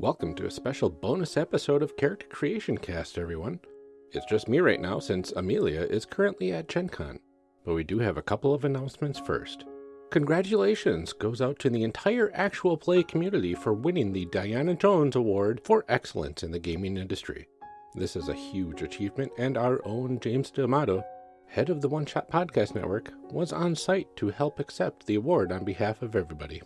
Welcome to a special bonus episode of Character Creation Cast, everyone. It's just me right now since Amelia is currently at Gen Con, but we do have a couple of announcements first. Congratulations goes out to the entire actual play community for winning the Diana Jones Award for Excellence in the Gaming Industry. This is a huge achievement, and our own James D'Amato, head of the One Shot Podcast Network, was on site to help accept the award on behalf of everybody.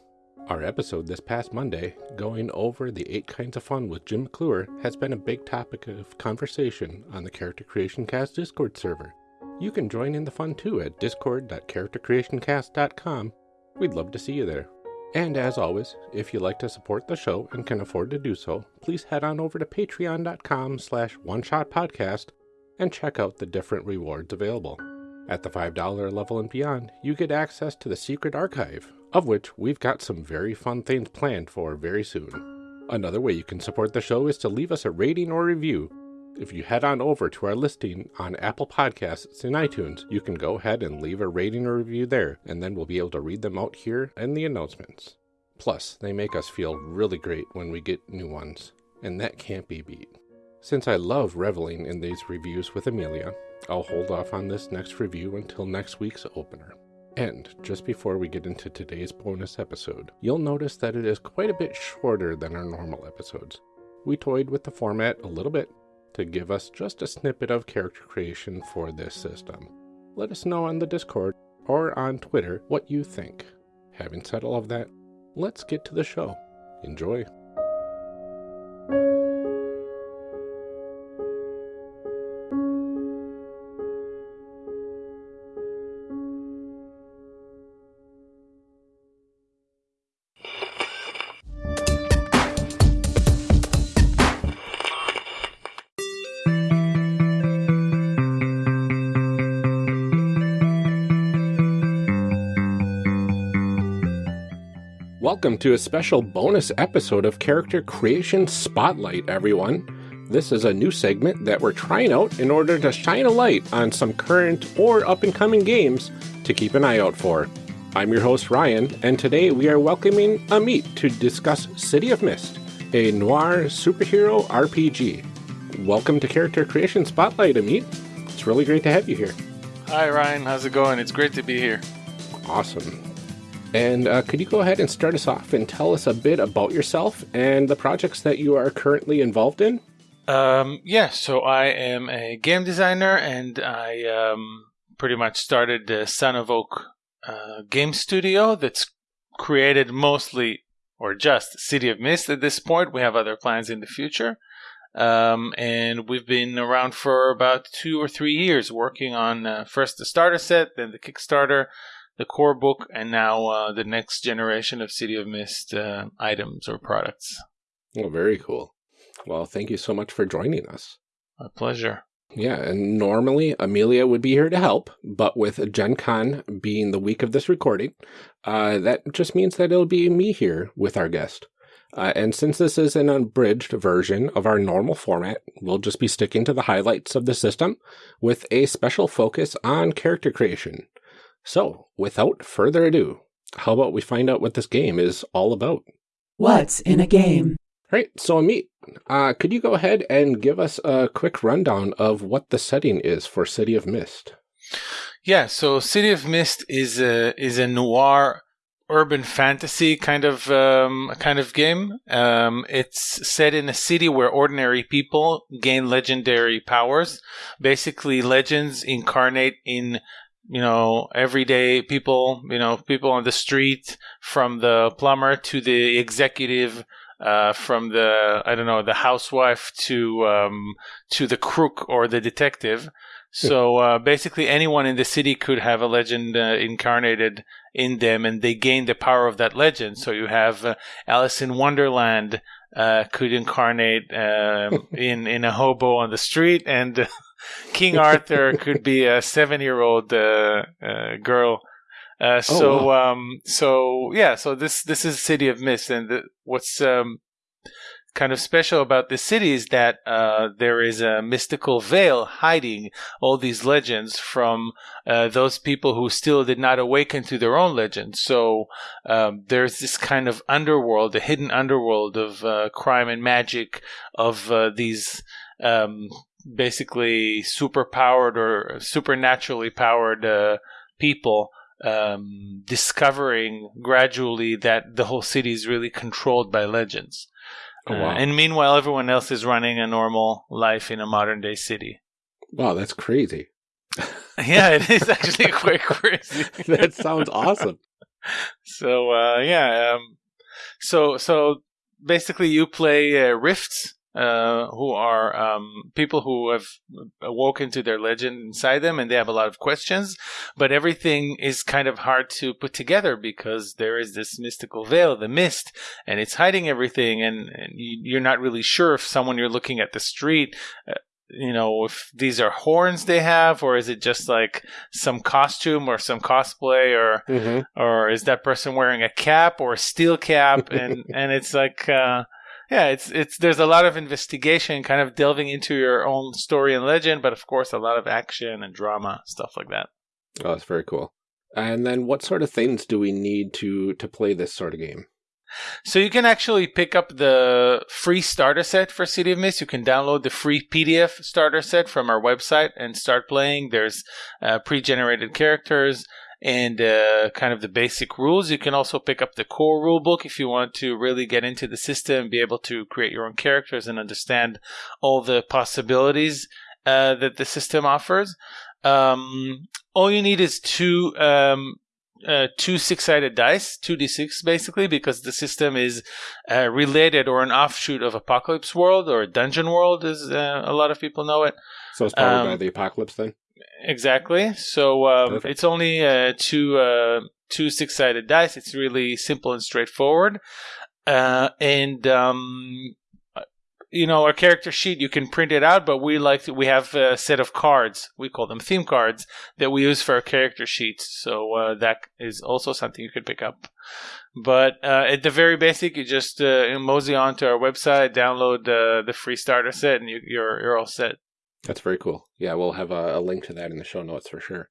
Our episode this past Monday, going over the eight kinds of fun with Jim McClure, has been a big topic of conversation on the Character Creation Cast Discord server. You can join in the fun too at discord.charactercreationcast.com. We'd love to see you there. And as always, if you'd like to support the show and can afford to do so, please head on over to patreon.com slash one shot podcast and check out the different rewards available. At the $5 level and beyond, you get access to the secret archive, of which we've got some very fun things planned for very soon. Another way you can support the show is to leave us a rating or review. If you head on over to our listing on Apple Podcasts and iTunes, you can go ahead and leave a rating or review there, and then we'll be able to read them out here in the announcements. Plus, they make us feel really great when we get new ones, and that can't be beat. Since I love reveling in these reviews with Amelia, I'll hold off on this next review until next week's opener. And just before we get into today's bonus episode, you'll notice that it is quite a bit shorter than our normal episodes. We toyed with the format a little bit to give us just a snippet of character creation for this system. Let us know on the Discord or on Twitter what you think. Having said all of that, let's get to the show. Enjoy. Welcome to a special bonus episode of Character Creation Spotlight, everyone. This is a new segment that we're trying out in order to shine a light on some current or up and coming games to keep an eye out for. I'm your host, Ryan, and today we are welcoming Amit to discuss City of Mist, a noir superhero RPG. Welcome to Character Creation Spotlight, Amit. It's really great to have you here. Hi, Ryan. How's it going? It's great to be here. Awesome. And uh, could you go ahead and start us off and tell us a bit about yourself and the projects that you are currently involved in? Um, yeah, so I am a game designer and I um, pretty much started the Son of Oak uh, game studio that's created mostly or just City of Mist at this point. We have other plans in the future. Um, and we've been around for about two or three years working on uh, first the starter set, then the Kickstarter, the core book, and now uh, the next generation of City of Mist uh, items or products. Well, very cool. Well, thank you so much for joining us. My pleasure. Yeah, and normally Amelia would be here to help, but with Gen Con being the week of this recording, uh, that just means that it'll be me here with our guest. Uh, and since this is an unbridged version of our normal format, we'll just be sticking to the highlights of the system with a special focus on character creation. So, without further ado, how about we find out what this game is all about? What's in a game? Right, so Amit, uh, could you go ahead and give us a quick rundown of what the setting is for City of Mist? Yeah, so City of Mist is a is a noir urban fantasy kind of um, kind of game. Um, it's set in a city where ordinary people gain legendary powers. Basically, legends incarnate in you know, everyday people, you know, people on the street, from the plumber to the executive, uh, from the I don't know the housewife to um, to the crook or the detective. So uh, basically, anyone in the city could have a legend uh, incarnated in them, and they gain the power of that legend. So you have uh, Alice in Wonderland uh, could incarnate um, in in a hobo on the street, and King Arthur could be a seven-year-old uh, uh, girl. Uh, oh, so, oh, wow. um, so yeah, so this this is City of Mist, and the, what's um, kind of special about this city is that uh, there is a mystical veil hiding all these legends from uh, those people who still did not awaken to their own legends. So um, there's this kind of underworld, a hidden underworld of uh, crime and magic, of uh, these um, basically super powered or supernaturally powered uh, people um, discovering gradually that the whole city is really controlled by legends. Oh, wow. Uh, and meanwhile, everyone else is running a normal life in a modern day city. Wow, that's crazy. yeah, it is actually quite crazy. that sounds awesome. So uh, yeah, um, so so basically, you play uh, rifts, uh, who are um, people who have awoken to their legend inside them and they have a lot of questions, but everything is kind of hard to put together because there is this mystical veil, the mist, and it's hiding everything, and, and you're not really sure if someone you're looking at the street. Uh, you know, if these are horns they have, or is it just like some costume or some cosplay, or Mm-hmm. or is that person wearing a cap or a steel cap? And and it's like, uh, yeah, it's it's there's a lot of investigation, kind of delving into your own story and legend, but of course a lot of action and drama stuff like that. Oh, that's very cool. And then what sort of things do we need to to play this sort of game? So you can actually pick up the free starter set for City of Mist. You can download the free PDF starter set from our website and start playing. There's uh, pre-generated characters and uh, kind of the basic rules. You can also pick up the core rule book if you want to really get into the system, be able to create your own characters and understand all the possibilities uh, that the system offers. Um, all you need is two um, uh, two six-sided dice, two d6 basically, because the system is uh, related or an offshoot of Apocalypse World or Dungeon World, as uh, a lot of people know it. So it's powered by Um, the apocalypse then? Exactly. So um, it's only uh, two uh, two six-sided dice. It's really simple and straightforward, uh, and um, you know, our character sheet you can print it out, but we like to, we have a set of cards. We call them theme cards that we use for our character sheets. So uh, that is also something you could pick up. But uh, at the very basic, you just uh, mosey onto our website, download uh, the free starter set, and you, you're you're all set. That's very cool. Yeah, we'll have a, a link to that in the show notes for sure.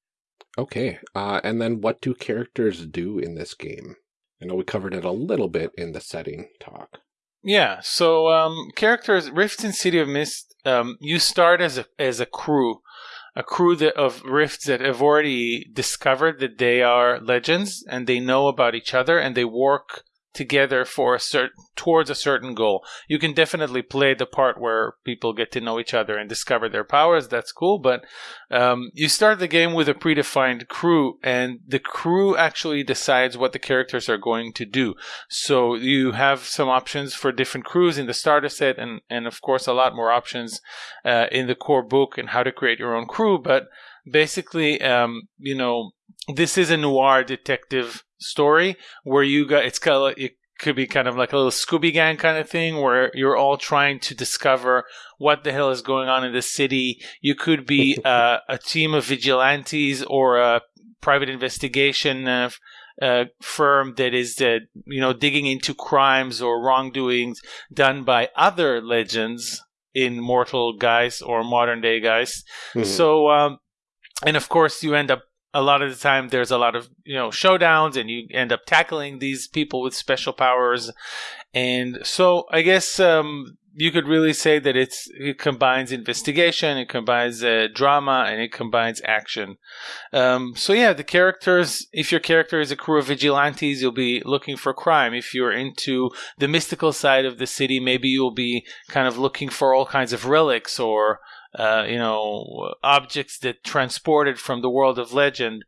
Okay, uh, and then what do characters do in this game? I know we covered it a little bit in the setting talk. Yeah. So um, characters, Rifts in City of Mist. Um, you start as a as a crew, a crew that, of Rifts that have already discovered that they are legends and they know about each other and they work together for a certain towards a certain goal. You can definitely play the part where people get to know each other and discover their powers. That's cool, but um, you start the game with a predefined crew, and the crew actually decides what the characters are going to do. So you have some options for different crews in the starter set, and and of course a lot more options uh, in the core book and how to create your own crew. But basically, um, you know, this is a noir detective story where you got it's kind of it could be kind of like a little Scooby Gang kind of thing where you're all trying to discover what the hell is going on in the city. You could be uh, a team of vigilantes or a private investigation uh, uh, firm that is, uh, you know, digging into crimes or wrongdoings done by other legends in mortal guise or modern day guise. Mhm. So, um, and of course, you end up a lot of the time there's a lot of you know showdowns, and you end up tackling these people with special powers, and so I guess um, you could really say that it's it combines investigation, it combines uh, drama, and it combines action. Um, so yeah, the characters. If your character is a crew of vigilantes, you'll be looking for crime. If you're into the mystical side of the city, maybe you'll be kind of looking for all kinds of relics or uh, you know, objects that transported from the world of legend.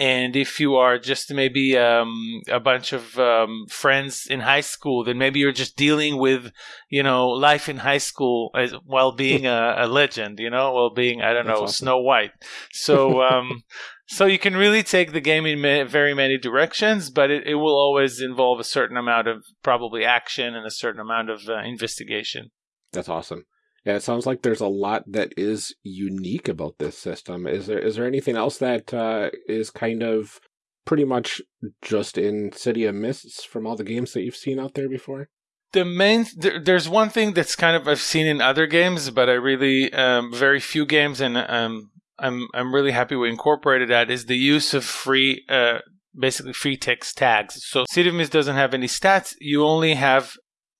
And if you are just maybe um, a bunch of um, friends in high school, then maybe you're just dealing with, you know, life in high school as while being a, a legend, you know, while being I don't That's know awesome. Snow White. So, um, so you can really take the game in ma- very many directions, but it, it will always involve a certain amount of probably action and a certain amount of uh, investigation. That's awesome. Yeah, it sounds like there's a lot that is unique about this system. Is there is there anything else that uh, is kind of pretty much just in City of Mists from all the games that you've seen out there before? the main there, there's one thing that's kind of I've seen in other games, but I really um, very few games, and um, I'm I'm really happy we incorporated that is the use of free, uh, basically free text tags. So City of Mist doesn't have any stats. You only have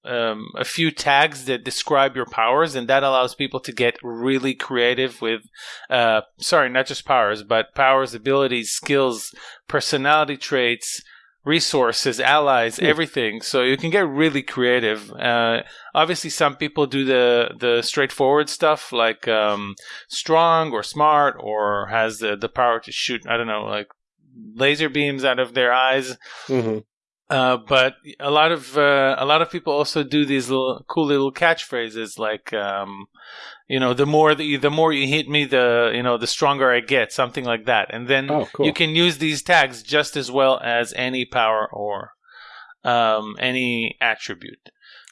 um, a few tags that describe your powers, and that allows people to get really creative with, uh, sorry, not just powers, but powers, abilities, skills, personality traits, resources, allies, everything. So you can get really creative. Uh, obviously, some people do the the straightforward stuff like um, strong or smart or has the the power to shoot. I don't know, like laser beams out of their eyes. Mm-hmm. Uh, but a lot of uh, a lot of people also do these little cool little catchphrases like um, you know the more the, the more you hit me the you know the stronger I get something like that and then Oh, cool. you can use these tags just as well as any power or um, any attribute.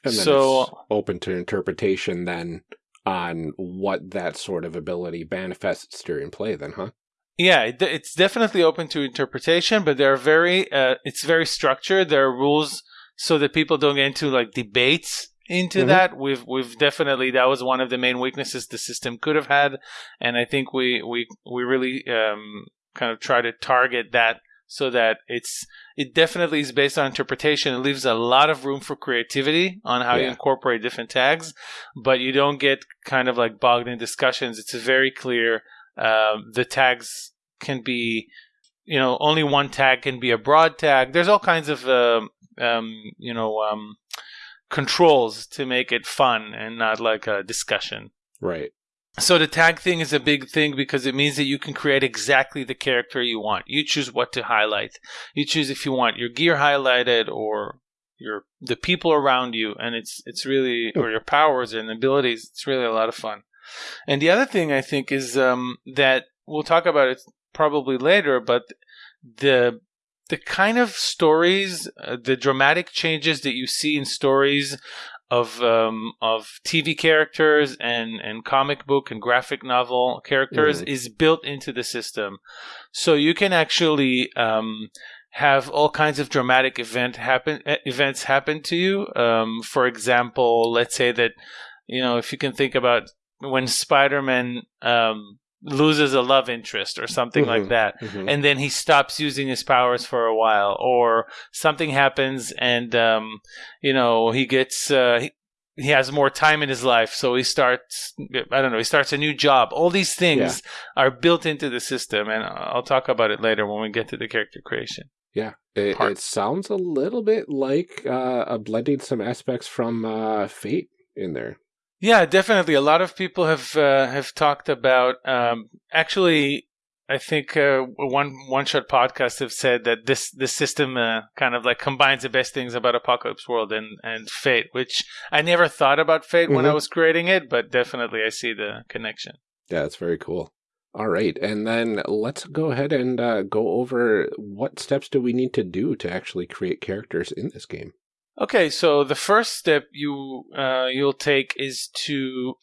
So- open to interpretation then on what that sort of ability manifests during play then, huh? Yeah, it's definitely open to interpretation, but they're very uh, it's very structured. There are rules so that people don't get into like debates into Mhm. that. We've we've definitely that was one of the main weaknesses the system could have had, and I think we we we really um, kind of try to target that so that it's it definitely is based on interpretation. It leaves a lot of room for creativity on how you incorporate different tags, but you don't get kind of like bogged in discussions. It's very clear. Um, the tags can be, you know, only one tag can be a broad tag. There's all kinds of, um, um, you know, um, controls to make it fun and not like a discussion. Right. So the tag thing is a big thing because it means that you can create exactly the character you want. You choose what to highlight. You choose if you want your gear highlighted or your the people around you, and it's it's really or your powers and abilities. It's really a lot of fun. And the other thing I think is um, that we'll talk about it probably later, but the the kind of stories, uh, the dramatic changes that you see in stories of um, of TV characters and and comic book and graphic novel characters Mhm. is built into the system, so you can actually um, have all kinds of dramatic event happen events happen to you. Um, for example, let's say that you know if you can think about when Spider-Man um, loses a love interest or something like Mhm. that Mhm. and then he stops using his powers for a while or something happens and um, you know he gets uh, he, he has more time in his life so he starts i don't know he starts a new job all these things are built into the system and i'll talk about it later when we get to the character creation Yeah, it, it sounds a little bit like uh, a blending some aspects from uh, Fate in there. Yeah, definitely. A lot of people have uh, have talked about. Um, actually, I think uh, one one shot podcast have said that this this system uh, kind of like combines the best things about Apocalypse World and and Fate, which I never thought about Fate when I Mhm. was creating it, but definitely I see the connection. Yeah, that's very cool. All right, and then let's go ahead and uh, go over what steps do we need to do to actually create characters in this game. Okay, so the first step you uh, you'll take is to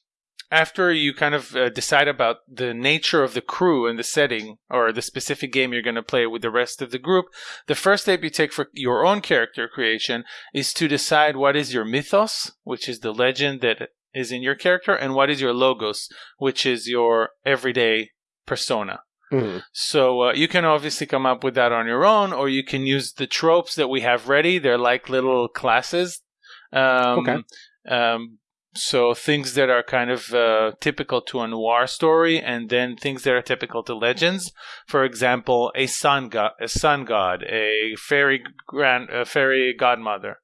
after you kind of uh, decide about the nature of the crew and the setting or the specific game you're going to play with the rest of the group, the first step you take for your own character creation is to decide what is your mythos, which is the legend that is in your character, and what is your logos, which is your everyday persona. Mhm. So uh, you can obviously come up with that on your own, or you can use the tropes that we have ready. They're like little classes. Um, Okay. Um, so things that are kind of uh, typical to a noir story, and then things that are typical to legends. For example, a sun god, a sun god, a fairy grand, a fairy godmother,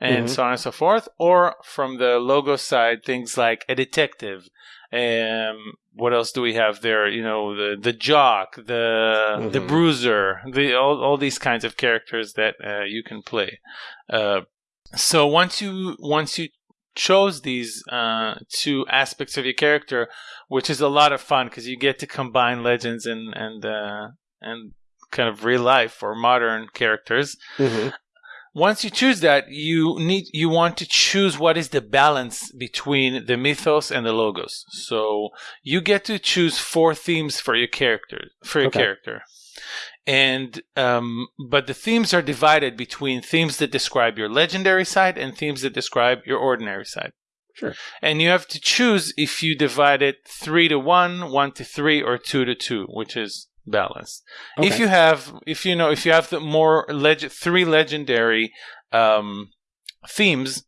and Mhm. so on and so forth. Or from the logo side, things like a detective. Um, what else do we have there? You know, the the jock, the the Mhm. bruiser, the all all these kinds of characters that uh, you can play. Uh, so once you once you chose these uh, two aspects of your character, which is a lot of fun because you get to combine legends and and uh, and kind of real life or modern characters. Mhm. Once you choose that, you need you want to choose what is the balance between the mythos and the logos. So you get to choose four themes for your character for your Okay. character. and um, but the themes are divided between themes that describe your legendary side and themes that describe your ordinary side. Sure. And you have to choose if you divide it three to one, one to three, or two to two, which is balanced. If you have, if you know, if you have the more leg- three legendary um, themes,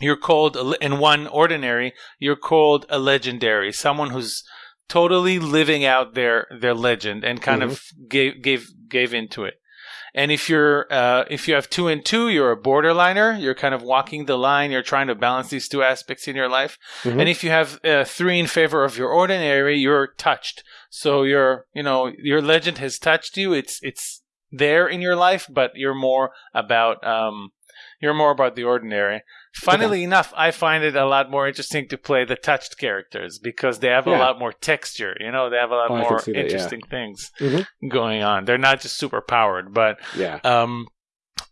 you're called a and one ordinary. You're called a legendary, someone who's totally living out their their legend and kind of gave gave gave into it. And if you're uh, if you have two and two, you're a borderliner. You're kind of walking the line. You're trying to balance these two aspects in your life. Mhm. And if you have uh, three in favor of your ordinary, you're touched. So your you know your legend has touched you. It's it's there in your life, but you're more about um, you're more about the ordinary. Funnily enough, I find it a lot more interesting to play the touched characters because they have a lot more texture. You know, they have a lot Oh, more see that, yeah. interesting things Mhm. going on. They're not just super powered, but Yeah. um,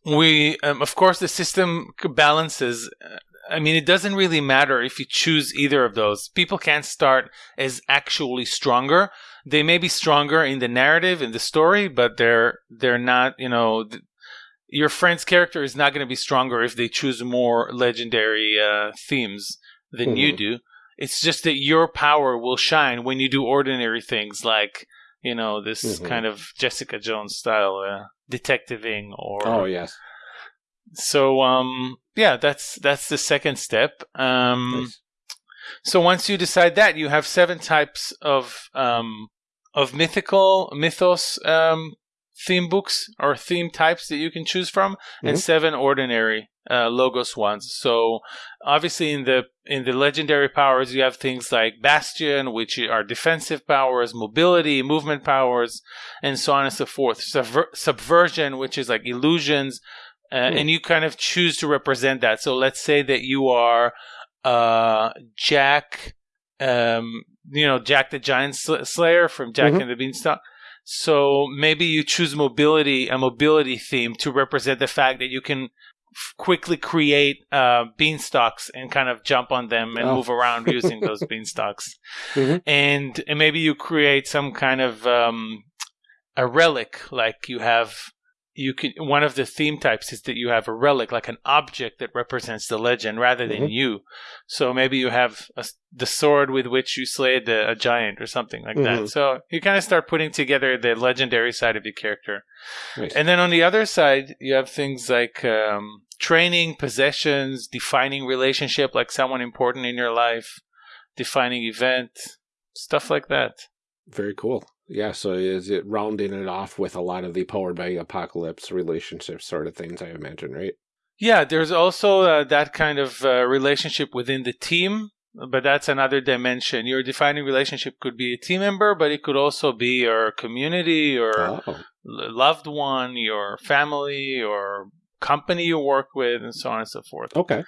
we um, of course the system balances uh, i mean it doesn't really matter if you choose either of those people can't start as actually stronger they may be stronger in the narrative in the story but they're they're not you know your friend's character is not going to be stronger if they choose more legendary uh, themes than you Mhm. do it's just that your power will shine when you do ordinary things like you know this Mhm. kind of jessica jones style uh, detectiving or Oh yes. so um yeah that's that's the second step um Nice. so once you decide that you have seven types of um of mythical mythos um theme books or theme types that you can choose from and Mhm. seven ordinary uh, logos ones so obviously in the in the legendary powers you have things like bastion which are defensive powers mobility movement powers and so on and so forth Subver- subversion which is like illusions uh, Hmm. and you kind of choose to represent that so let's say that you are uh, jack um, you know jack the giant Sl- slayer from jack Mhm. and the beanstalk so maybe you choose mobility a mobility theme to represent the fact that you can f- quickly create uh, beanstalks and kind of jump on them and Oh. move around using those beanstalks Mhm. and, and maybe you create some kind of um, a relic like you have you can one of the theme types is that you have a relic like an object that represents the legend rather than Mhm. you so maybe you have a the sword with which you slayed a, a giant or something like that Mhm. so you kind of start putting together the legendary side of your character and then on the other side, you have things like um, training, possessions, defining relationship, like someone important in your life, defining event, stuff like that. Very cool. Yeah, so is it rounding it off with a lot of the powered by apocalypse relationship sort of things, I imagine, right? Yeah, there's also uh, that kind of uh, relationship within the team, but that's another dimension. Your defining relationship could be a team member, but it could also be your community or Oh, loved one, your family, or company you work with, and so on and so forth. okay.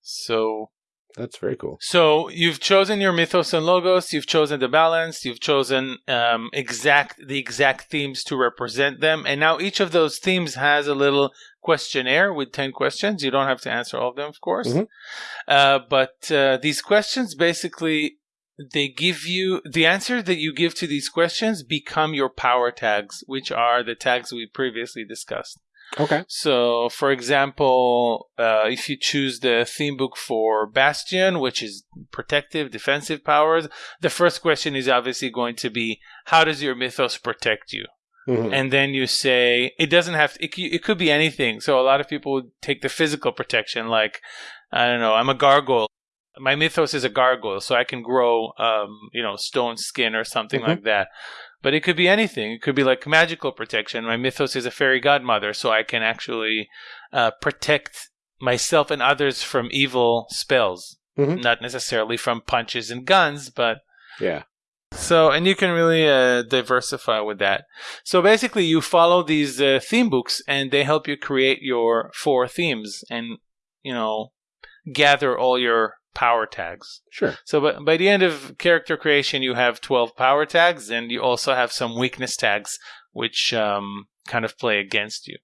So That's very cool. So you've chosen your mythos and logos. You've chosen the balance. You've chosen um, exact the exact themes to represent them. And now each of those themes has a little questionnaire with ten questions. You don't have to answer all of them, of course. Mhm. Uh, but uh, these questions basically they give you the answer that you give to these questions become your power tags, which are the tags we previously discussed. Okay. So, for example, uh, if you choose the theme book for Bastion, which is protective, defensive powers, the first question is obviously going to be, how does your mythos protect you? Mhm. And then you say, it doesn't have to, it, it could be anything. So, a lot of people would take the physical protection, like, I don't know, I'm a gargoyle. My mythos is a gargoyle, so I can grow, um, you know, stone skin or something Mhm. like that. But it could be anything. It could be like magical protection. My mythos is a fairy godmother, so I can actually uh, protect myself and others from evil spells. Mhm. Not necessarily from punches and guns, but Yeah. so, and you can really uh, diversify with that. So basically, you follow these uh, theme books, and they help you create your four themes, and you know, gather all your power tags. Sure. So, by, by the end of character creation, you have twelve power tags, and you also have some weakness tags, which um, kind of play against you.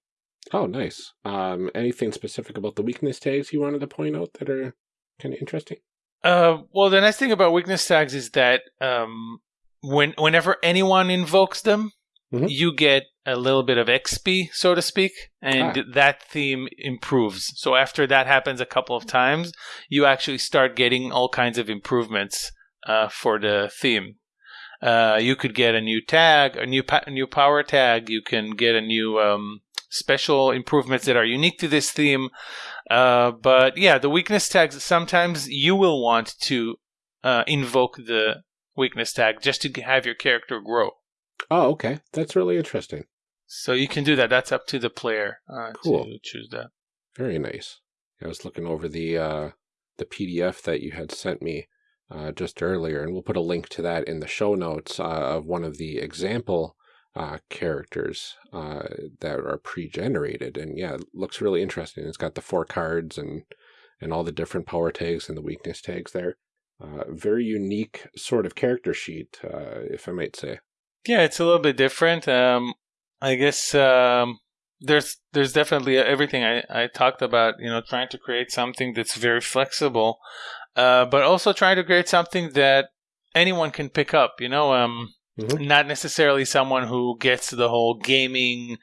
Oh, nice. Um, anything specific about the weakness tags you wanted to point out that are kind of interesting? Uh, well, the nice thing about weakness tags is that um, when whenever anyone invokes them, Mhm. you get a little bit of XP, so to speak, and Ah. that theme improves. So after that happens a couple of times, you actually start getting all kinds of improvements uh, for the theme. Uh, you could get a new tag, a new pa- new power tag. You can get a new um, special improvements that are unique to this theme. Uh, but yeah, the weakness tags. Sometimes you will want to uh, invoke the weakness tag just to have your character grow. Oh, okay. That's really interesting. So you can do that. That's up to the player uh, Cool. to choose that. Very nice. I was looking over the uh, the PDF that you had sent me uh, just earlier, and we'll put a link to that in the show notes uh, of one of the example uh, characters uh, that are pre-generated. And yeah, it looks really interesting. It's got the four cards and and all the different power tags and the weakness tags there. Uh, very unique sort of character sheet, uh, if I might say. Yeah, it's a little bit different. Um, I guess um, there's there's definitely everything I, I talked about. You know, trying to create something that's very flexible, uh, but also trying to create something that anyone can pick up. You know, um, Mhm. not necessarily someone who gets the whole gaming,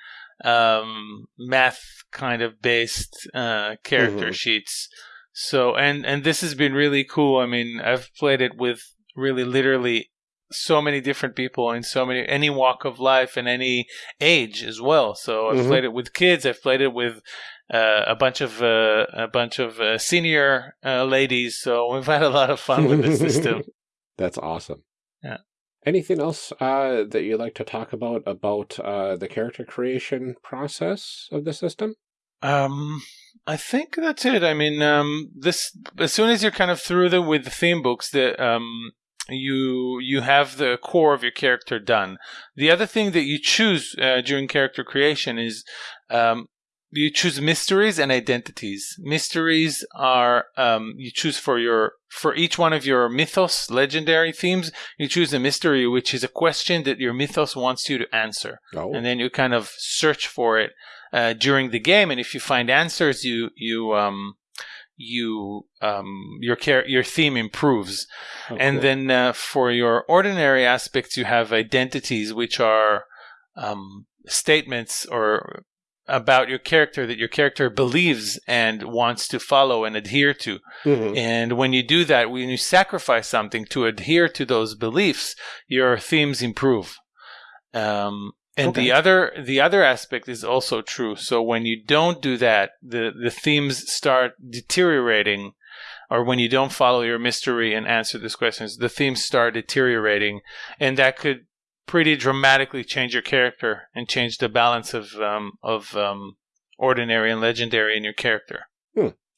um, math kind of based uh, character Mhm. sheets. So and and this has been really cool. I mean, I've played it with really literally so many different people in so many any walk of life and any age as well. So I've Mhm. played it with kids. I've played it with uh, a bunch of uh, a bunch of uh, senior uh, ladies. So we've had a lot of fun with the system. That's awesome. Yeah. Anything else uh, that you'd like to talk about about uh, the character creation process of the system? Um, I think that's it. I mean, um, this as soon as you're kind of through the with the theme books, the um, you you have the core of your character done. The other thing that you choose uh, during character creation is um, you choose mysteries and identities. Mysteries are um, you choose for your for each one of your mythos legendary themes. You choose a mystery, which is a question that your mythos wants you to answer Oh, and then you kind of search for it uh, during the game. And if you find answers, you you um, you um, your char- your theme improves. oh, and then uh, for your ordinary aspects, you have identities, which are um, statements or about your character that your character believes and wants to follow and adhere to. Mhm. And when you do that, when you sacrifice something to adhere to those beliefs, your themes improve. Um, and Okay. the other the other aspect is also true. So when you don't do that, the the themes start deteriorating. Or when you don't follow your mystery and answer these questions, the themes start deteriorating, and that could pretty dramatically change your character and change the balance of um, of um, ordinary and legendary in your character.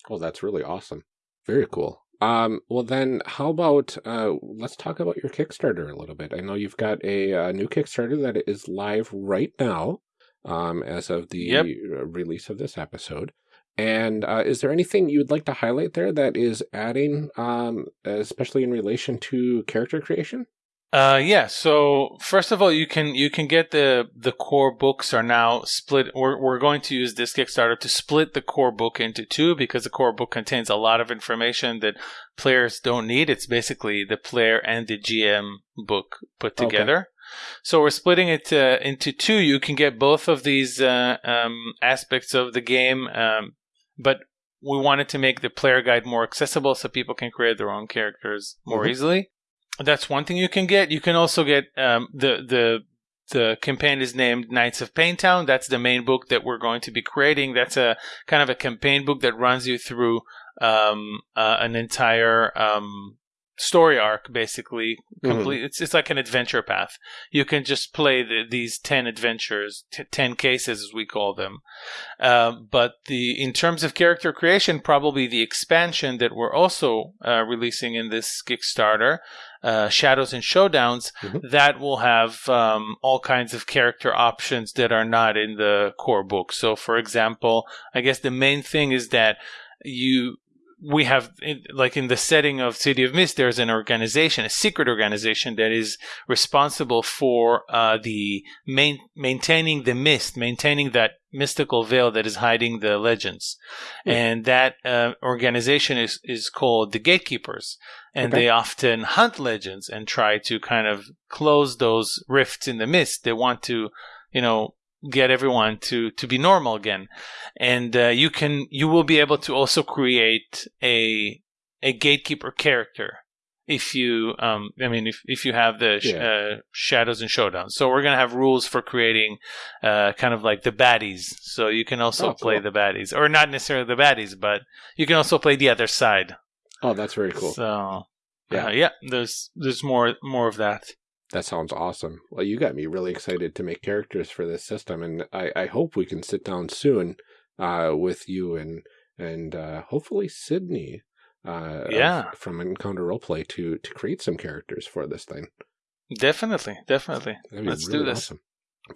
Well, that's really awesome. Very cool. Um, well, then, how about uh, let's talk about your Kickstarter a little bit. I know you've got a, uh new Kickstarter that is live right now, um, as of the Yep. release of this episode. And uh, is there anything you'd like to highlight there that is adding, um, especially in relation to character creation? Uh, yeah. So first of all, you can you can get the the core books are now split. We're we're going to use this Kickstarter to split the core book into two because the core book contains a lot of information that players don't need. It's basically the player and the GM book put together. Okay. So we're splitting it uh, into two. You can get both of these uh, um, aspects of the game, um, but we wanted to make the player guide more accessible so people can create their own characters more Mhm. easily. That's one thing you can get. You can also get um, the the the campaign is named Nights of Payne Town. That's the main book that we're going to be creating. That's a kind of a campaign book that runs you through um, uh, an entire um, story arc, basically. Complete. It's it's like an adventure path. You can just play the, these ten adventures, t- ten cases as we call them. Uh, but the in terms of character creation, probably the expansion that we're also uh, releasing in this Kickstarter, uh, Shadows and Showdowns, Mhm. that will have um, all kinds of character options that are not in the core book. So, for example, I guess the main thing is that you we have like in the setting of city of mist there's an organization a secret organization that is responsible for uh, the main maintaining the mist maintaining that mystical veil that is hiding the legends. Yeah. And that uh, organization is, is called the Gatekeepers. And Okay. they often hunt legends and try to kind of close those rifts in the mist. They want to, you know, get everyone to, to be normal again. And uh, you can, you will be able to also create a, a gatekeeper character if you um i mean if, if you have the sh- Yeah. uh, shadows and showdown so we're going to have rules for creating uh kind of like the baddies so you can also Oh, play cool. the baddies or not necessarily the baddies but you can also play the other side Oh, that's very cool. so Yeah. yeah yeah there's there's more more of that That sounds awesome. Well, you got me really excited to make characters for this system, and I, I hope we can sit down soon uh, with you and and uh, hopefully Sydney. Uh, of- Yeah. from Encounter Roleplay to to create some characters for this thing. definitely definitely let's really do this awesome.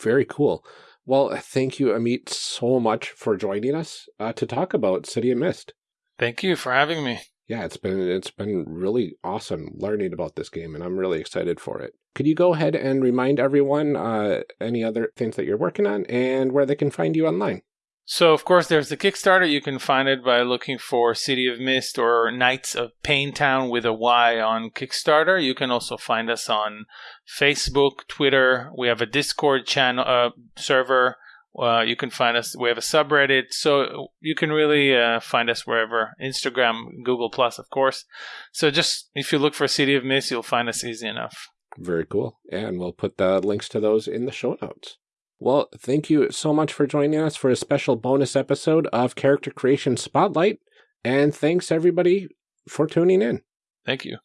Very cool. Well, thank you, Amit, so much for joining us uh, to talk about City of Mist. thank you for having me Yeah, it's been it's been really awesome learning about this game, and I'm really excited for it. Could you go ahead and remind everyone uh, any other things that you're working on and where they can find you online? So, of course, there's the Kickstarter. You can find it by looking for City of Mist or Nights of Payne Town with a Y on Kickstarter. You can also find us on Facebook, Twitter. We have a Discord channel uh, server. Uh, you can find us. We have a subreddit, so you can really uh, find us wherever. Instagram, Google Plus, of course. So just if you look for City of Mist, you'll find us easy enough. Very cool. And we'll put the links to those in the show notes. Well, thank you so much for joining us for a special bonus episode of Character Creation Spotlight. And thanks everybody for tuning in. Thank you.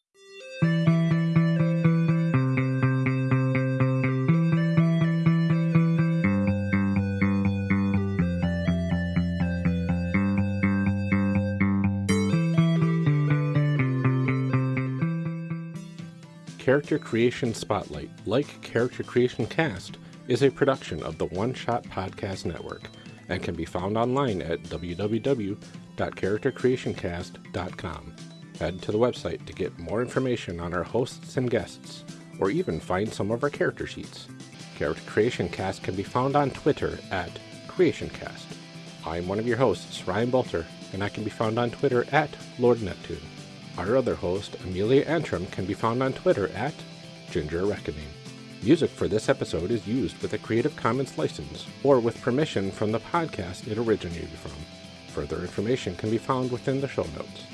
Character Creation Spotlight, like Character Creation Cast, is a production of the One Shot Podcast Network and can be found online at www.charactercreationcast.com. Head to the website to get more information on our hosts and guests, or even find some of our character sheets. Character Creation Cast can be found on Twitter at CreationCast. I'm one of your hosts, Ryan Boelter, and I can be found on Twitter at Lord Neptune. Our other host, Amelia Antrim, can be found on Twitter at Ginger Reckoning. Music for this episode is used with a Creative Commons license or with permission from the podcast it originated from. Further information can be found within the show notes.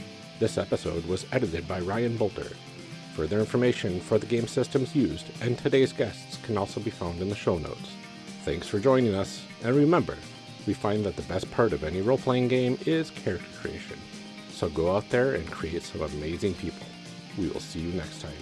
This episode was edited by Ryan Boelter. Further information for the game systems used and today's guests can also be found in the show notes. Thanks for joining us, and remember, we find that the best part of any role playing game is character creation. So go out there and create some amazing people. We will see you next time.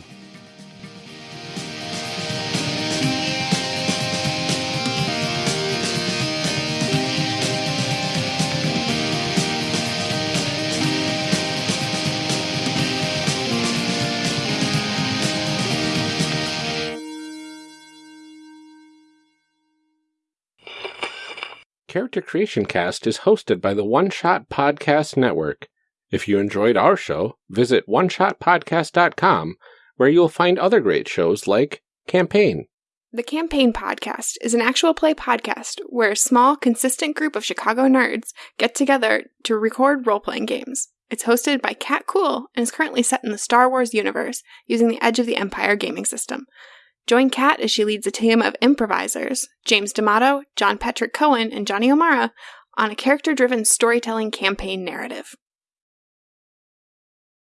Character Creation Cast is hosted by the One Shot Podcast Network. If you enjoyed our show, visit oneshotpodcast.com where you'll find other great shows like Campaign, The Campaign Podcast is an actual play podcast where a small, consistent group of Chicago nerds get together to record role playing games. It's hosted by Kat Kuhl and is currently set in the Star Wars universe using the Edge of the Empire gaming system. Join Kat as she leads a team of improvisers, James D'Amato, John Patrick Coan, and Johnny O'Mara, on a character driven storytelling campaign narrative.